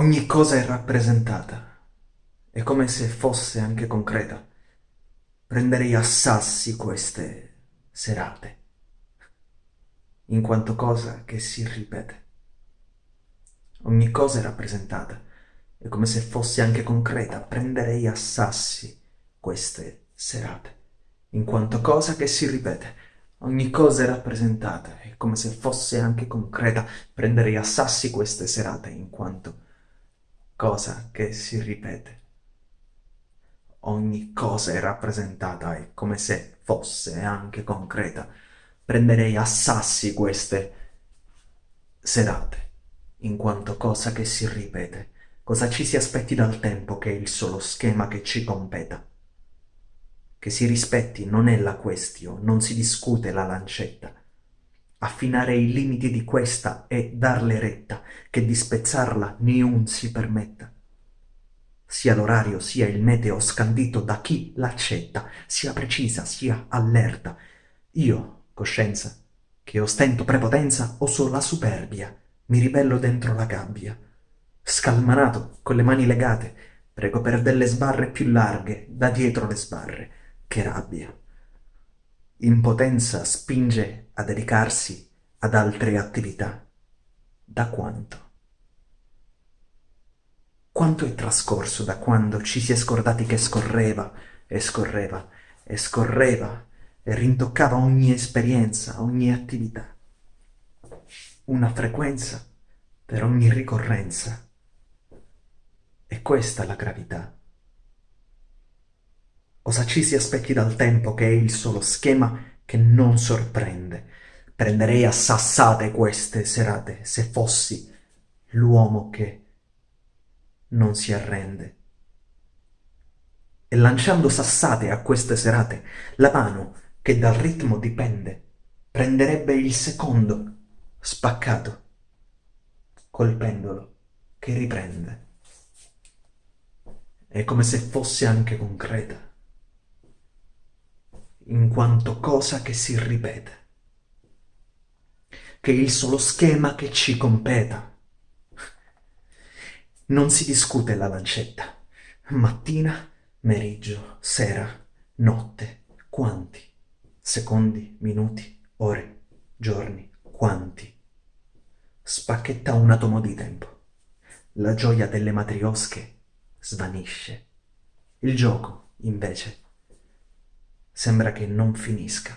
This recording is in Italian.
Ogni cosa è rappresentata, è come se fosse anche concreta. Prenderei a sassi queste serate, in quanto cosa che si ripete. Ogni cosa è rappresentata, è come se fosse anche concreta. Prenderei a sassi queste serate, in quanto cosa che si ripete. Ogni cosa è rappresentata, è come se fosse anche concreta. Prenderei a sassi queste serate, in quanto cosa che si ripete. Ogni cosa è rappresentata e come se fosse anche concreta. Prenderei a sassi queste serate, in quanto cosa che si ripete, cosa ci si aspetti dal tempo che è il solo schema che ci competa. Che si rispetti non è la questione, non si discute la lancetta, affinare i limiti di questa e darle retta, che di spezzarla niun si permetta. Sia l'orario sia il meteo scandito da chi l'accetta, sia precisa sia allerta. Io, coscienza, che ostento prepotenza, oso la superbia, mi ribello dentro la gabbia. Scalmanato, con le mani legate, prego per delle sbarre più larghe, da dietro le sbarre, che rabbia impotenza spinge a dedicarsi ad altre attività. Da quanto? Quanto è trascorso da quando ci si è scordati che scorreva e scorreva e scorreva e rintoccava ogni esperienza, ogni attività. Una frequenza per ogni ricorrenza. E questa la gravità. Cosa ci si aspetti dal tempo che è il solo schema che non sorprende. Prenderei a sassate queste serate se fossi l'uomo che non si arrende. E lanciando sassate a queste serate, la mano che dal ritmo dipende prenderebbe il secondo spaccato col pendolo che riprende. È come se fosse anche concreta quanto cosa che si ripete, che il solo schema che ci competa. Non si discute la lancetta, mattina, meriggio, sera, notte, quanti, secondi, minuti, ore, giorni, quanti. Spacchetta un atomo di tempo. La gioia delle matriosche svanisce. Il gioco, invece, sembra che non finisca.